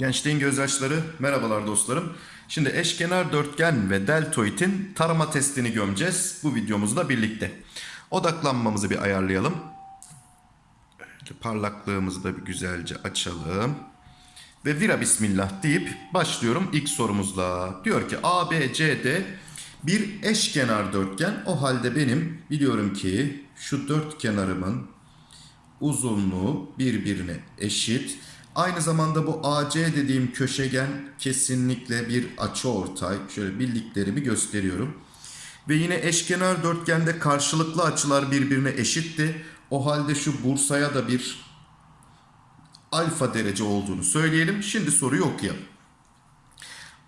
Gençliğin gözyaşları, merhabalar dostlarım. Şimdi eşkenar dörtgen ve deltoidin tarama testini gömeceğiz bu videomuzda birlikte. Odaklanmamızı bir ayarlayalım. Parlaklığımızı da bir güzelce açalım. Ve vira bismillah deyip başlıyorum ilk sorumuzla. Diyor ki ABCD bir eşkenar dörtgen. O halde benim biliyorum ki şu dört kenarımın uzunluğu birbirine eşit. Aynı zamanda bu AC dediğim köşegen kesinlikle bir açıortay. Şöyle bildiklerimi gösteriyorum. Ve yine eşkenar dörtgende karşılıklı açılar birbirine eşitti. O halde şu Bursa'ya da bir alfa derece olduğunu söyleyelim. Şimdi soruyu okuyalım.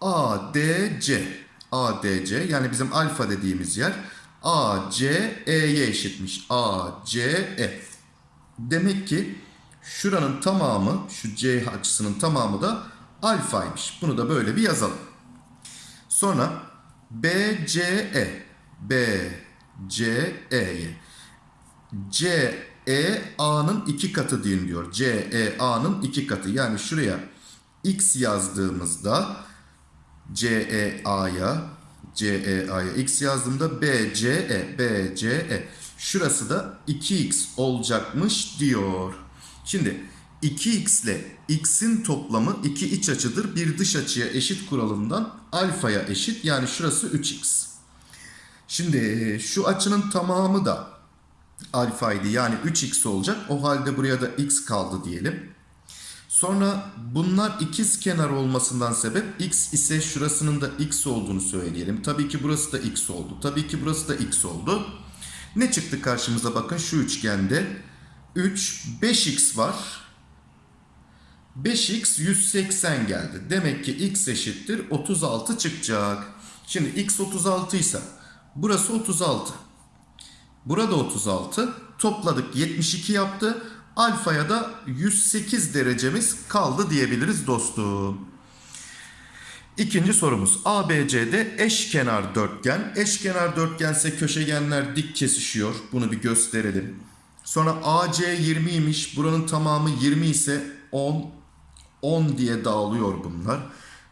ADC ADC yani bizim alfa dediğimiz yer ACE'ye eşitmiş. ACE. Demek ki şuranın tamamı şu C açısının tamamı da alfaymış. Bunu da böyle bir yazalım. Sonra BCE BCE'ye CEA'nın iki katı deyin diyor. CEA'nın iki katı. Yani şuraya x yazdığımızda CEA'ya CEA'ya x yazdığımda BCE BCE şurası da 2x olacakmış diyor. Şimdi 2x ile x'in toplamı iki iç açıdır. Bir dış açıya eşit kuralından alfaya eşit. Yani şurası 3x. Şimdi şu açının tamamı da alfaydı. Yani 3x olacak. O halde buraya da x kaldı diyelim. Sonra bunlar ikiz kenar olmasından sebep x ise şurasının da x olduğunu söyleyelim. Tabii ki burası da x oldu. Tabii ki burası da x oldu. Ne çıktı karşımıza bakın şu üçgende. 3, 5x var. 5x 180 geldi. Demek ki x eşittir 36 çıkacak. Şimdi x 36 ise burası 36. Burada 36. Topladık 72 yaptı. Alfaya da 108 derecemiz kaldı diyebiliriz dostum. İkinci sorumuz. ABC'de eşkenar dörtgen. Eşkenar dörtgense köşegenler dik kesişiyor. Bunu bir gösterelim. Sonra AC 20'ymiş. Buranın tamamı 20 ise 10 10 diye dağılıyor bunlar.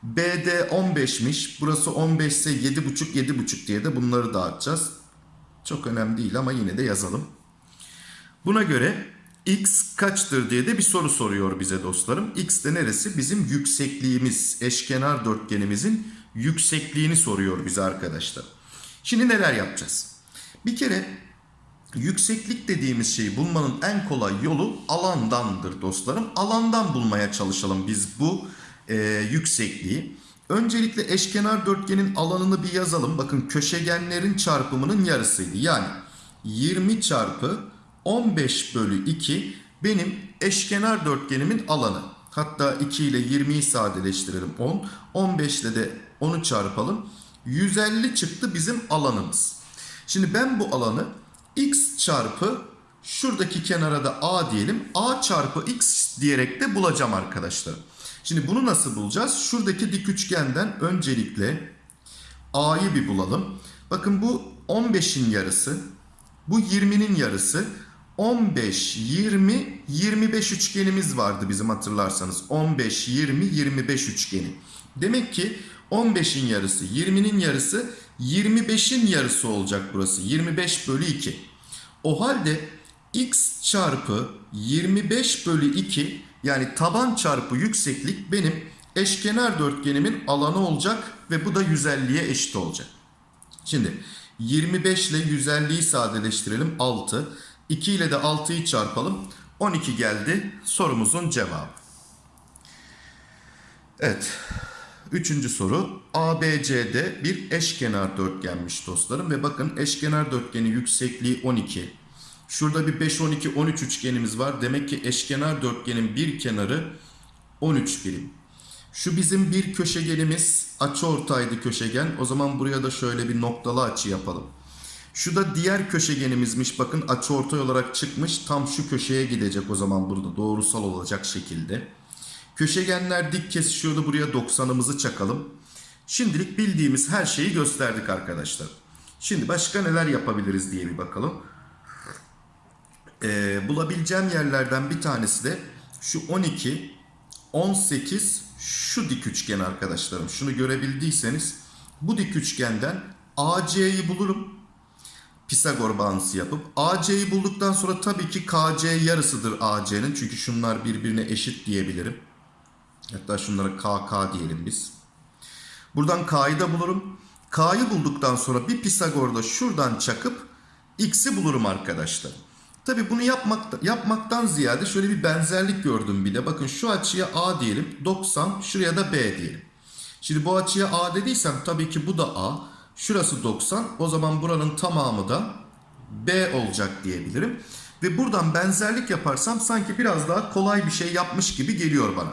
BD 15'miş. Burası 15 ise 7,5 7,5 diye de bunları dağıtacağız. Çok önemli değil ama yine de yazalım. Buna göre x kaçtır diye de bir soru soruyor bize dostlarım. X de neresi? Bizim yüksekliğimiz, eşkenar dörtgenimizin yüksekliğini soruyor bize arkadaşlar. Şimdi neler yapacağız? Bir kere yükseklik dediğimiz şeyi bulmanın en kolay yolu alandandır dostlarım. Alandan bulmaya çalışalım biz bu e, yüksekliği. Öncelikle eşkenar dörtgenin alanını bir yazalım. Bakın köşegenlerin çarpımının yarısıydı. Yani 20 çarpı 15 bölü 2 benim eşkenar dörtgenimin alanı. Hatta 2 ile 20'yi sadeleştirelim 10. 15 ile de 10'u çarpalım. 150 çıktı bizim alanımız. Şimdi ben bu alanı x çarpı şuradaki kenara da a diyelim. a çarpı x diyerek de bulacağım arkadaşlar. Şimdi bunu nasıl bulacağız? Şuradaki dik üçgenden öncelikle a'yı bir bulalım. Bakın bu 15'in yarısı. Bu 20'nin yarısı. 15, 20, 25 üçgenimiz vardı bizim hatırlarsanız. 15, 20, 25 üçgeni. Demek ki 15'in yarısı, 20'nin yarısı, 25'in yarısı olacak burası. 25 bölü 2. O halde x çarpı 25 bölü 2 yani taban çarpı yükseklik benim eşkenar dörtgenimin alanı olacak ve bu da 150'ye eşit olacak. Şimdi 25 ile 150'yi sadeleştirelim 6. 2 ile de 6'yı çarpalım. 12 geldi sorumuzun cevabı. Evet. Üçüncü soru. ABC'de bir eşkenar dörtgenmiş dostlarım. Ve bakın eşkenar dörtgenin yüksekliği 12. Şurada bir 5, 12, 13 üçgenimiz var. Demek ki eşkenar dörtgenin bir kenarı 13 birim. Şu bizim bir köşegenimiz açıortaydı köşegen. O zaman buraya da şöyle bir noktalı açı yapalım. Şu da diğer köşegenimizmiş. Bakın açıortay olarak çıkmış. Tam şu köşeye gidecek o zaman burada doğrusal olacak şekilde. Köşegenler dik kesişiyordu. Buraya 90'ımızı çakalım. Şimdilik bildiğimiz her şeyi gösterdik arkadaşlar. Şimdi başka neler yapabiliriz diye bir bakalım. Ee, bulabileceğim yerlerden bir tanesi de şu 12, 18 şu dik üçgen arkadaşlarım. Şunu görebildiyseniz bu dik üçgenden AC'yi bulurum. Pisagor bağıntısı yapıp AC'yi bulduktan sonra tabii ki KC yarısıdır AC'nin. Çünkü şunlar birbirine eşit diyebilirim. Hatta şunlara KK diyelim biz. Buradan K'yı da bulurum. K'yı bulduktan sonra bir Pisagor'da şuradan çakıp X'i bulurum arkadaşlar. Tabi bunu yapmak, yapmaktan ziyade şöyle bir benzerlik gördüm bir de. Bakın şu açıya A diyelim. 90 şuraya da B diyelim. Şimdi bu açıya A dediysem tabii ki bu da A. Şurası 90. O zaman buranın tamamı da B olacak diyebilirim. Ve buradan benzerlik yaparsam sanki biraz daha kolay bir şey yapmış gibi geliyor bana.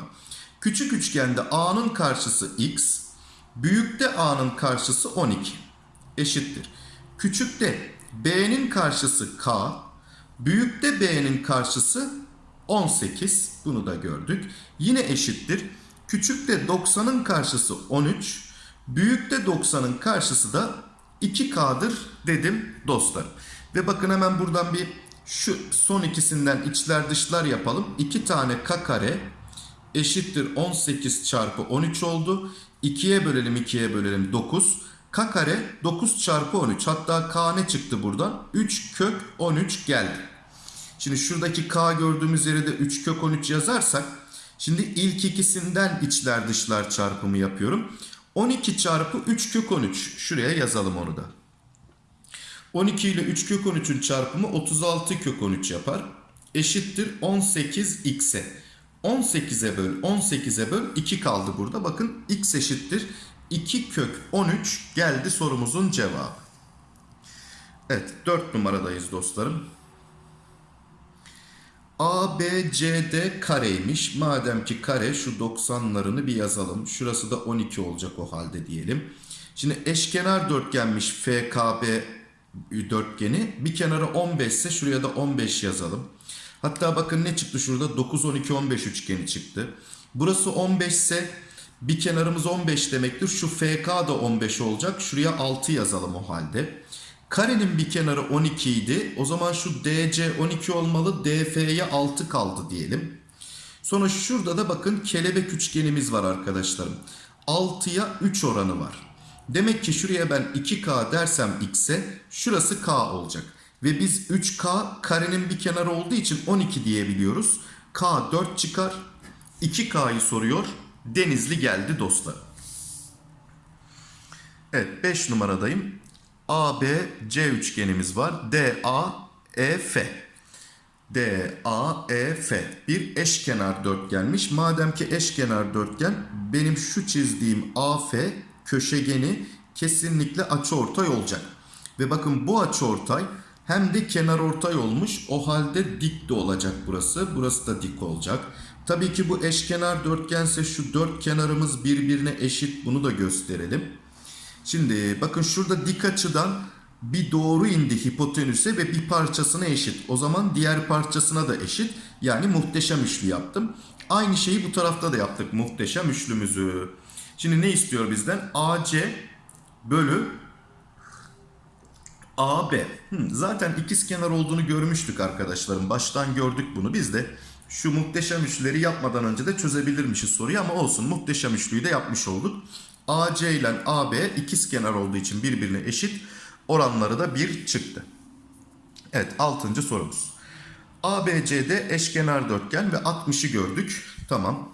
Küçük üçgende A'nın karşısı X. Büyükte A'nın karşısı 12. Eşittir. Küçükte B'nin karşısı K. Büyükte B'nin karşısı 18. Bunu da gördük. Yine eşittir. Küçükte 90'ın karşısı 13. Büyükte 90'ın karşısı da 2K'dır dedim dostlarım. Ve bakın hemen buradan bir şu son ikisinden içler dışlar yapalım. 2 tane K kare eşittir 18 çarpı 13 oldu. 2'ye bölelim 2'ye bölelim 9. K kare 9 çarpı 13. Hatta K ne çıktı buradan? 3 kök 13 geldi. Şimdi şuradaki K gördüğümüz yere de 3 kök 13 yazarsak. Şimdi ilk ikisinden içler dışlar çarpımı yapıyorum. 12 çarpı 3 kök 13. Şuraya yazalım onu da. 12 ile 3 kök 13'ün çarpımı 36 kök 13 yapar. Eşittir 18x'e. 18'e böl 18'e böl 2 kaldı burada. Bakın x eşittir 2 kök 13 geldi sorumuzun cevabı. Evet 4 numaradayız dostlarım. ABCD kareymiş. Madem ki kare şu 90'larını bir yazalım. Şurası da 12 olacak o halde diyelim. Şimdi eşkenar dörtgenmiş FKB dörtgeni. Bir kenarı 15 ise şuraya da 15 yazalım. Hatta bakın ne çıktı şurada? 9, 12, 15 üçgeni çıktı. Burası 15 ise bir kenarımız 15 demektir. Şu FK da 15 olacak. Şuraya 6 yazalım o halde. Karenin bir kenarı 12 idi. O zaman şu DC 12 olmalı. DF'ye 6 kaldı diyelim. Sonra şurada da bakın kelebek üçgenimiz var arkadaşlarım. 6'ya 3 oranı var. Demek ki şuraya ben 2K dersem X'e şurası K olacak. Ve biz 3K karenin bir kenarı olduğu için 12 diyebiliyoruz. K 4 çıkar. 2K'yı soruyor. Denizli geldi dostlar. Evet 5 numaradayım. ABC üçgenimiz var. DAEF. DAEF bir eşkenar dörtgenmiş. Madem ki eşkenar dörtgen benim şu çizdiğim AF köşegeni kesinlikle açıortay olacak. Ve bakın bu açıortay hem de kenar ortay olmuş. O halde dik de olacak burası. Burası da dik olacak. Tabii ki bu eşkenar dörtgense şu dört kenarımız birbirine eşit. Bunu da gösterelim. Şimdi bakın şurada dik açıdan bir doğru indi hipotenüse ve bir parçasına eşit. O zaman diğer parçasına da eşit. Yani muhteşem üçlü yaptım. Aynı şeyi bu tarafta da yaptık muhteşem üçlümüzü. Şimdi ne istiyor bizden? AC bölü AB. Hmm, zaten ikizkenar olduğunu görmüştük arkadaşlarım. Baştan gördük bunu. Biz de şu muhteşem üçlüleri yapmadan önce de çözebilirmişiz soruyu ama olsun. Muhteşem üçlüyü de yapmış olduk. AC ile AB ikizkenar olduğu için birbirine eşit. Oranları da 1 çıktı. Evet 6. sorumuz. ABC'de eşkenar dörtgen ve 60'ı gördük. Tamam.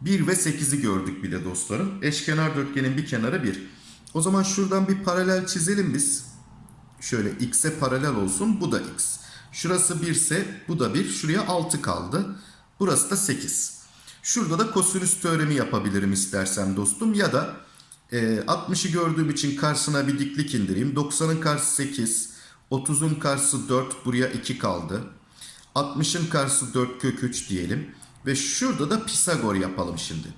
1 ve 8'i gördük bir de dostlarım. Eşkenar dörtgenin bir kenarı 1. O zaman şuradan bir paralel çizelim biz. Şöyle x'e paralel olsun. Bu da x. Şurası 1 ise bu da 1. Şuraya 6 kaldı. Burası da 8. Şurada da kosinüs teoremi yapabilirim istersem dostum. Ya da e, 60'ı gördüğüm için karşısına bir diklik indireyim. 90'ın karşısı 8. 30'un karşısı 4. Buraya 2 kaldı. 60'ın karşısı 4 kök 3 diyelim. Ve şurada da Pisagor yapalım şimdi.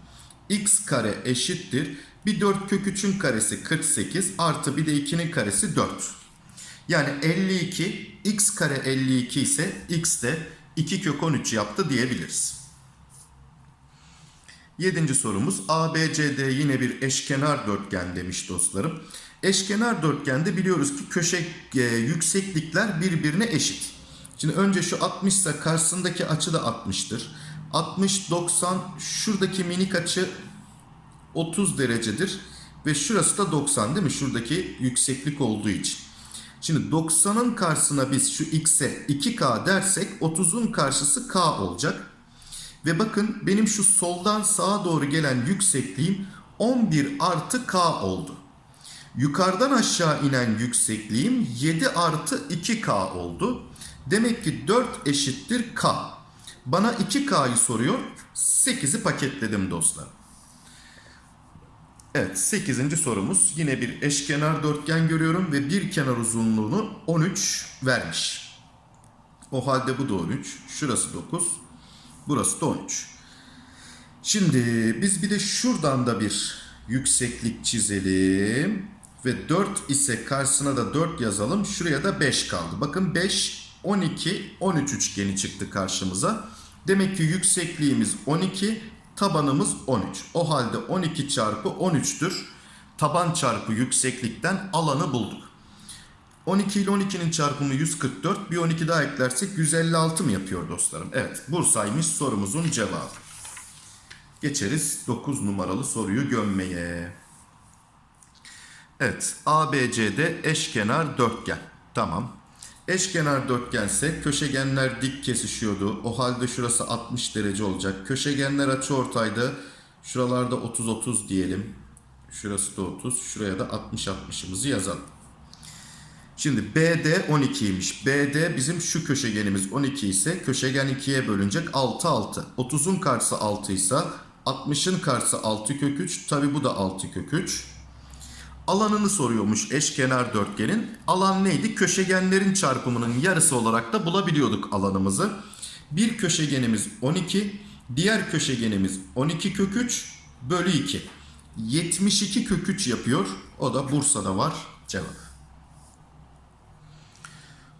x kare eşittir. Bir 4 kök 3'ün karesi 48 artı bir de 2'nin karesi 4. Yani 52 x kare 52 ise x de 2 kök 13 yaptı diyebiliriz. Yedinci sorumuz ABCD yine bir eşkenar dörtgen demiş dostlarım. Eşkenar dörtgende biliyoruz ki köşe e, yükseklikler birbirine eşit. Şimdi önce şu 60 ise karşısındaki açı da 60'tır. 60, 90 şuradaki minik açı 30 derecedir. Ve şurası da 90 değil mi? Şuradaki yükseklik olduğu için. Şimdi 90'ın karşısına biz şu x'e 2k dersek 30'un karşısı k olacak. Ve bakın benim şu soldan sağa doğru gelen yüksekliğim 11 artı k oldu. Yukarıdan aşağı inen yüksekliğim 7 artı 2k oldu. Demek ki 4 eşittir k. Bana 2k'yı soruyor. 8'i paketledim dostlar. Evet 8. sorumuz yine bir eşkenar dörtgen görüyorum ve bir kenar uzunluğunu 13 vermiş. O halde bu da 13. Şurası 9. Burası da 13. Şimdi biz bir de şuradan da bir yükseklik çizelim. Ve 4 ise karşısına da 4 yazalım. Şuraya da 5 kaldı. Bakın 5, 12, 13 üçgeni çıktı karşımıza. Demek ki yüksekliğimiz 12, tabanımız 13. O halde 12 çarpı 13'tür. Taban çarpı yükseklikten alanı bulduk. 12 ile 12'nin çarpımı 144. Bir 12 daha eklersek 156 mı yapıyor dostlarım? Evet Bursa'ymış sorumuzun cevabı. Geçeriz 9 numaralı soruyu gömmeye. Evet ABCD eşkenar dörtgen. Tamam. Eşkenar dörtgense köşegenler dik kesişiyordu. O halde şurası 60 derece olacak. Köşegenler açıortaydı. Şuralarda 30-30 diyelim. Şurası da 30. Şuraya da 60-60'ımızı yazalım. Şimdi BD 12'ymiş. BD bizim şu köşegenimiz 12 ise köşegen 2'ye bölünecek 6 6. 30'un karşısı 6 ise 60'ın karşısı 6 kök 3. Tabi bu da 6 kök 3. Alanını soruyormuş eşkenar dörtgenin. Alan neydi? Köşegenlerin çarpımının yarısı olarak da bulabiliyorduk alanımızı. Bir köşegenimiz 12, diğer köşegenimiz 12 kök 3 bölü 2. 72 kök 3 yapıyor. O da Bursa'da var. Cevap.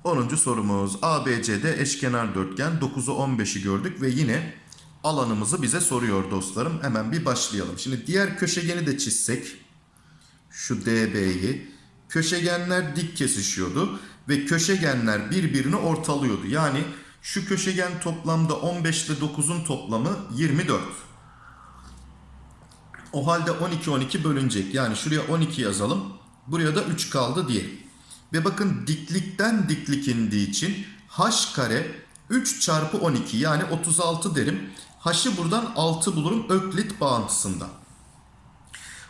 10. sorumuz ABCD eşkenar dörtgen 9'u 15'i gördük ve yine alanımızı bize soruyor dostlarım. Hemen bir başlayalım. Şimdi diğer köşegeni de çizsek şu DB'yi köşegenler dik kesişiyordu ve köşegenler birbirini ortalıyordu. Yani şu köşegen toplamda 15 ile 9'un toplamı 24. O halde 12 12 bölünecek. Yani şuraya 12 yazalım. Buraya da 3 kaldı diyelim. Ve bakın diklikten diklik indiği için h kare 3 çarpı 12 yani 36 derim. H'ı buradan 6 bulurum Öklit bağıntısından.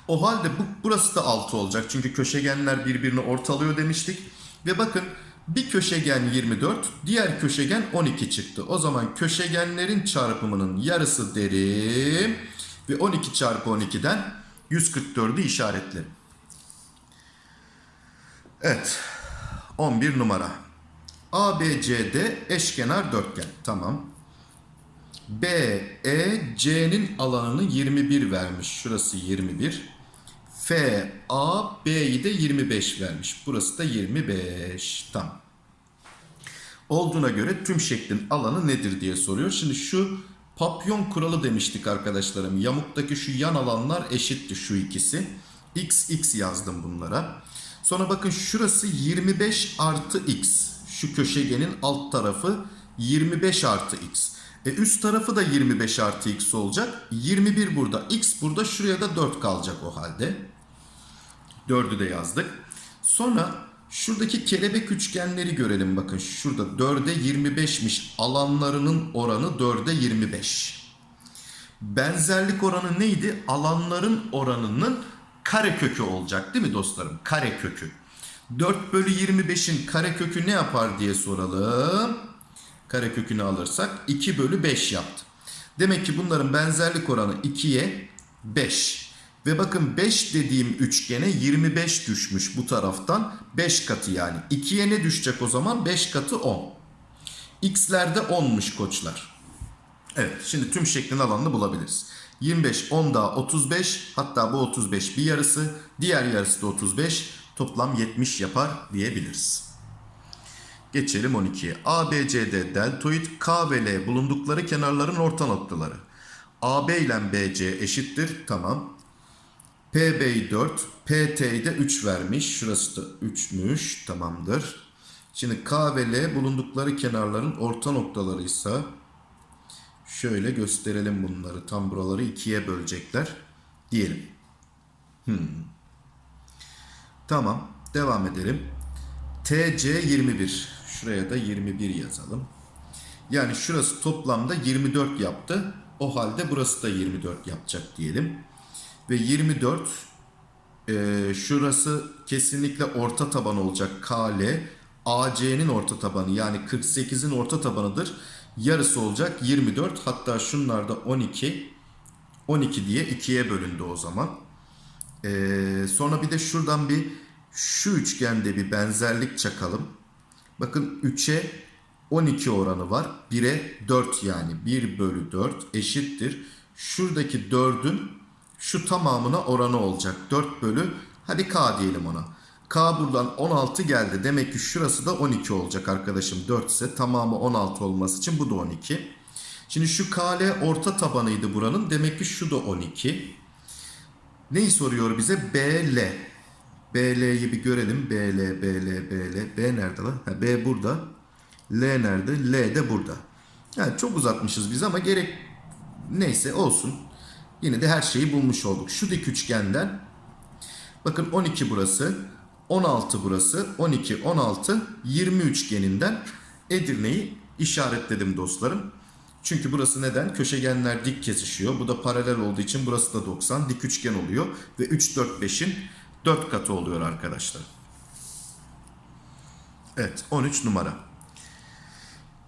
O halde bu, burası da 6 olacak. Çünkü köşegenler birbirini ortalıyor demiştik. Ve bakın bir köşegen 24, diğer köşegen 12 çıktı. O zaman köşegenlerin çarpımının yarısı derim. Ve 12 çarpı 12'den 144'ü işaretlerim. Evet. 11 numara. ABCD eşkenar dörtgen. Tamam. B, E, C'nin alanını 21 vermiş. Şurası 21. F, A, B'yi de 25 vermiş. Burası da 25. Tamam. Olduğuna göre tüm şeklin alanı nedir diye soruyor. Şimdi şu papyon kuralı demiştik arkadaşlarım. Yamuktaki şu yan alanlar eşitti şu ikisi. X, X yazdım bunlara. Sonra bakın şurası 25 artı X. Şu köşegenin alt tarafı 25 artı X. E üst tarafı da 25 artı X olacak. 21 burada. X burada. Şuraya da 4 kalacak o halde. 4'ü de yazdık. Sonra şuradaki kelebek üçgenleri görelim. Bakın şurada 4'e 25'miş. Alanlarının oranı 4'e 25. Benzerlik oranı neydi? Alanların oranının kare kökü olacak değil mi dostlarım? Kare kökü. 4 bölü 25'in kare kökü ne yapar diye soralım. Kare kökünü alırsak 2 bölü 5 yaptı. Demek ki bunların benzerlik oranı 2'ye 5. Ve bakın 5 dediğim üçgene 25 düşmüş bu taraftan 5 katı yani. 2'ye ne düşecek o zaman? 5 katı 10. X'lerde 10'muş koçlar. Evet şimdi tüm şeklin alanını bulabiliriz. 25, 10 daha 35 hatta bu 35 bir yarısı diğer yarısı da 35 toplam 70 yapar diyebiliriz. Geçelim 12'ye. ABCD deltoid K ve L bulundukları kenarların orta noktaları. AB ile BC eşittir. Tamam. PB'yi 4, PT'yi de 3 vermiş. Şurası da 3'müş. Tamamdır. Şimdi K ve L bulundukları kenarların orta noktalarıysa şöyle gösterelim bunları. Tam buraları ikiye bölecekler diyelim. Hmm. Tamam. Devam edelim. TC 21. Şuraya da 21 yazalım. Yani şurası toplamda 24 yaptı. O halde burası da 24 yapacak diyelim. Ve 24 e, şurası kesinlikle orta taban olacak KL. AC'nin orta tabanı yani 48'in orta tabanıdır. Yarısı olacak 24 hatta şunlar da 12. 12 diye 2'ye bölündü o zaman. Ee, sonra bir de şuradan bir şu üçgende bir benzerlik çakalım. Bakın 3'e 12 oranı var. 1'e 4 yani. 1 bölü 4 eşittir. Şuradaki 4'ün şu tamamına oranı olacak. 4 bölü hadi K diyelim ona. K buradan 16 geldi. Demek ki şurası da 12 olacak arkadaşım. 4 ise tamamı 16 olması için bu da 12. Şimdi şu KL orta tabanıydı buranın. Demek ki şu da 12. Neyi soruyor bize? BL. BL'yi bir görelim. BL, BL, BL. B nerede lan? Ha, B burada. L nerede? L de burada. Yani çok uzatmışız biz ama gerek neyse olsun. Yine de her şeyi bulmuş olduk. Şu dik üçgenden bakın 12 burası, 16 burası, 12, 16, 20 üçgeninden Edirne'yi işaretledim dostlarım. Çünkü burası neden? Köşegenler dik kesişiyor. Bu da paralel olduğu için burası da 90. Dik üçgen oluyor. Ve 3, 4, 5'in 4 katı oluyor arkadaşlar. Evet 13 numara.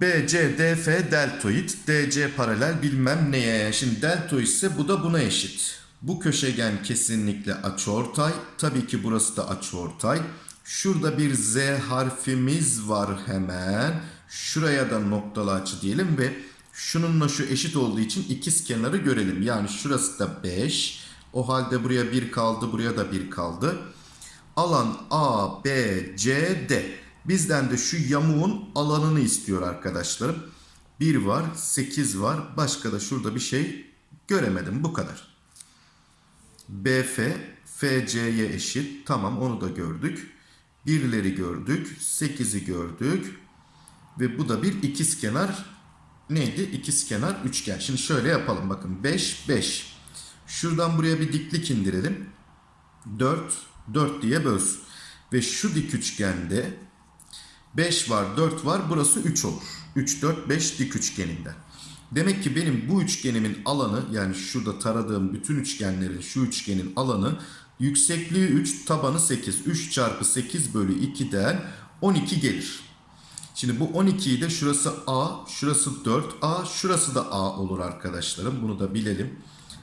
BC, DF deltoid, DC paralel bilmem neye. Şimdi deltoid ise bu da buna eşit. Bu köşegen kesinlikle açıortay. Tabii ki burası da açıortay. Şurada bir Z harfimiz var hemen. Şuraya da noktalı açı diyelim ve şununla şu eşit olduğu için ikiz kenarı görelim. Yani şurası da 5. O halde buraya 1 kaldı, buraya da 1 kaldı. Alan A, B, C, D. Bizden de şu yamuğun alanını istiyor arkadaşlarım. 1 var, 8 var. Başka da şurada bir şey göremedim. Bu kadar. BF, FC'ye eşit. Tamam onu da gördük. Birleri gördük. 8'i gördük. Ve bu da bir ikizkenar neydi? İkizkenar üçgen. Şimdi şöyle yapalım bakın. 5, 5. Şuradan buraya bir diklik indirelim. 4, 4 diye bölsün. Ve şu dik üçgende 5 var, 4 var. Burası 3 olur. 3, 4, 5 dik üçgeninden. Demek ki benim bu üçgenimin alanı yani şurada taradığım bütün üçgenlerin şu üçgenin alanı yüksekliği 3, tabanı 8. 3 çarpı 8 bölü 2'den 12 gelir. Şimdi bu 12'yi de şurası A, şurası 4A, şurası da A olur arkadaşlarım. Bunu da bilelim.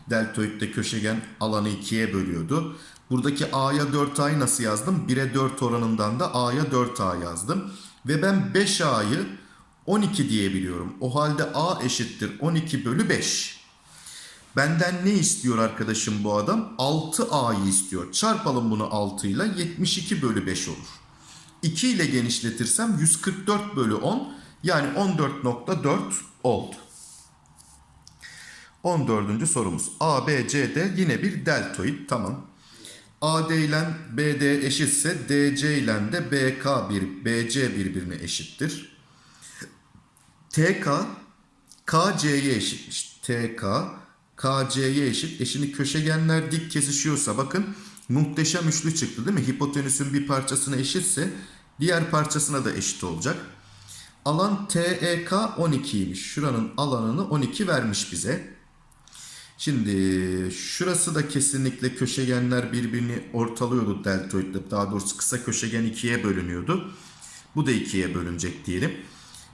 Deltoidde köşegen alanı 2'ye bölüyordu. Buradaki A'ya 4A'yı nasıl yazdım? 1'e 4 oranından da A'ya 4A yazdım. Ve ben 5A'yı 12 diyebiliyorum. O halde A eşittir 12 bölü 5. Benden ne istiyor arkadaşım bu adam? 6A'yı istiyor. Çarpalım bunu 6 ile 72 bölü 5 olur. 2 ile genişletirsem 144 bölü 10 yani 14.4 oldu. 14. sorumuz. A, B, C, D yine bir deltoid. Tamam. AD ile BD eşitse DC ile de BK bir BC birbirine eşittir. TK KC'ye eşitmiş. TK KC'ye eşit. E şimdi köşegenler dik kesişiyorsa bakın muhteşem üçlü çıktı değil mi? Hipotenüsün bir parçasına eşitse diğer parçasına da eşit olacak. Alan TEK 12'ymiş. Şuranın alanını 12 vermiş bize. Şimdi şurası da kesinlikle köşegenler birbirini ortalıyordu deltoidle. Daha doğrusu kısa köşegen ikiye bölünüyordu. Bu da ikiye bölünecek diyelim.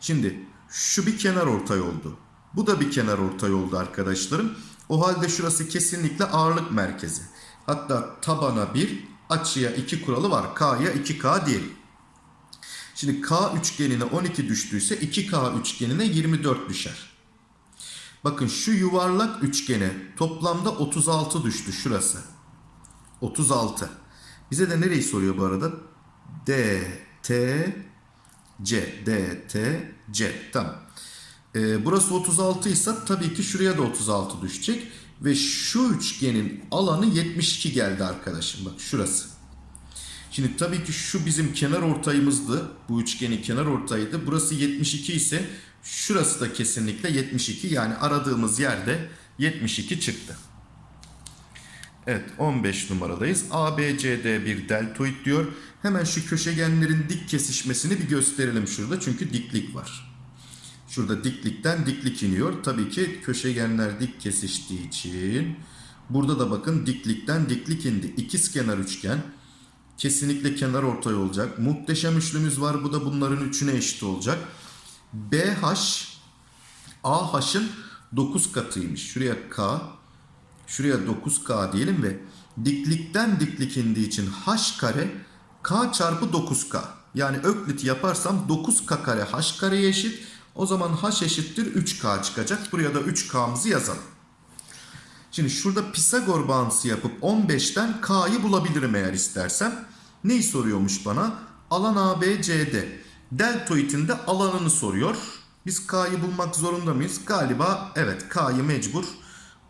Şimdi şu bir kenar ortay oldu. Bu da bir kenar ortay oldu arkadaşlarım. O halde şurası kesinlikle ağırlık merkezi. Hatta tabana 1, açıya 2 kuralı var. K'ya 2K diyelim. Şimdi K üçgenine 12 düştüyse 2K üçgenine 24 düşer. Bakın şu yuvarlak üçgene toplamda 36 düştü şurası. 36. Bize de nereyi soruyor bu arada? D, T, C. D, T, C. Tamam. Ee, burası 36 ise tabii ki şuraya da 36 düşecek. Ve şu üçgenin alanı 72 geldi arkadaşım. Bak şurası. Şimdi tabii ki şu bizim kenar ortayımızdı. Bu üçgenin kenar ortayıydı. Burası 72 ise şurası da kesinlikle 72. Yani aradığımız yerde 72 çıktı. Evet 15 numaradayız. ABCD bir deltoid diyor. Hemen şu köşegenlerin dik kesişmesini bir gösterelim şurada. Çünkü diklik var. Şurada diklikten diklik iniyor. Tabii ki köşegenler dik kesiştiği için burada da bakın diklikten diklik indi. İkiz kenar üçgen. Kesinlikle kenar ortay olacak. Muhteşem üçlümüz var. Bu da bunların üçüne eşit olacak. BH AH'ın 9 katıymış. Şuraya K, şuraya 9K diyelim ve diklikten diklik indiği için H kare K çarpı 9K. Yani öklit yaparsam 9K kare H kareye eşit. O zaman H eşittir 3K çıkacak. Buraya da 3K'mızı yazalım. Şimdi şurada Pisagor bağıntısı yapıp 15'ten K'yı bulabilirim eğer istersem. Neyi soruyormuş bana? Alan ABCD. Deltoidin de alanını soruyor. Biz K'yı bulmak zorunda mıyız? Galiba evet K'yı mecbur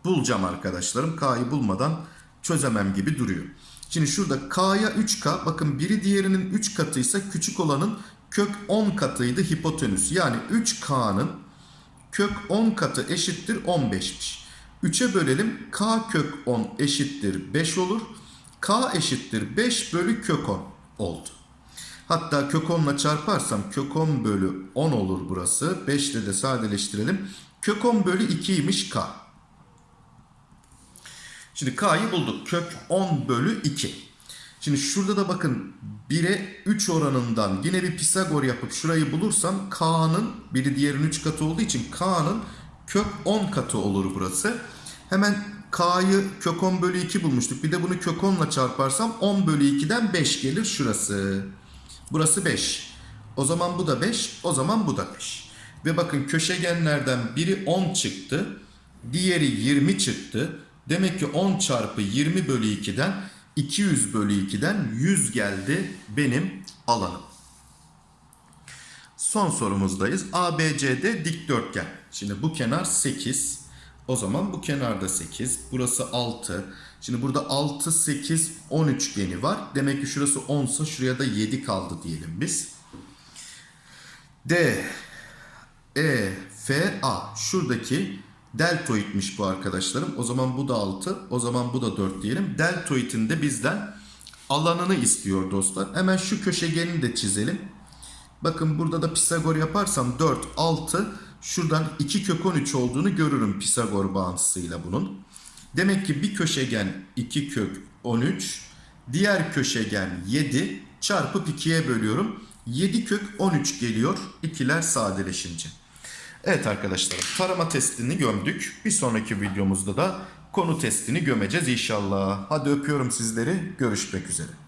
bulacağım arkadaşlarım. K'yı bulmadan çözemem gibi duruyor. Şimdi şurada K'ya 3K bakın biri diğerinin 3 katıysa küçük olanın kök 10 katıydı hipotenüs. Yani 3K'nın kök 10 katı eşittir 15'miş. 3'e bölelim. K kök 10 eşittir 5 olur. K eşittir 5 bölü kök 10 oldu. Hatta kök 10 ile çarparsam kök 10 bölü 10 olur burası. 5 ile de sadeleştirelim. Kök 10 bölü 2'ymiş K. Şimdi K'yı bulduk. Kök 10 bölü 2. Şimdi şurada da bakın 1'e 3 oranından yine bir Pisagor yapıp şurayı bulursam K'nın biri diğerinin 3 katı olduğu için K'nın kök 10 katı olur burası. Hemen K'yı kök 10 bölü 2 bulmuştuk. Bir de bunu kök 10 ile çarparsam 10 bölü 2'den 5 gelir şurası. Burası 5. O zaman bu da 5. O zaman bu da 5. Ve bakın köşegenlerden biri 10 çıktı. Diğeri 20 çıktı. Demek ki 10 çarpı 20 bölü 2'den 200 bölü 2'den 100 geldi benim alanım. Son sorumuzdayız. ABCD dikdörtgen. Şimdi bu kenar 8. O zaman bu kenarda 8. Burası 6. Şimdi burada 6, 8, 10 üçgeni var. Demek ki şurası 10 ise şuraya da 7 kaldı diyelim biz. D, E, F, A. Şuradaki deltoidmiş bu arkadaşlarım. O zaman bu da 6. O zaman bu da 4 diyelim. Deltoidin de bizden alanını istiyor dostlar. Hemen şu köşegeni de çizelim. Bakın burada da Pisagor yaparsam 4, 6. Şuradan 2 kök 13 olduğunu görürüm Pisagor bağıntısıyla bunun. Demek ki bir köşegen 2 kök 13. Diğer köşegen 7 çarpıp 2'ye bölüyorum. 7 kök 13 geliyor ikiler sadeleşince. Evet arkadaşlar tarama testini gömdük. Bir sonraki videomuzda da konu testini gömeceğiz inşallah. Hadi öpüyorum sizleri. Görüşmek üzere.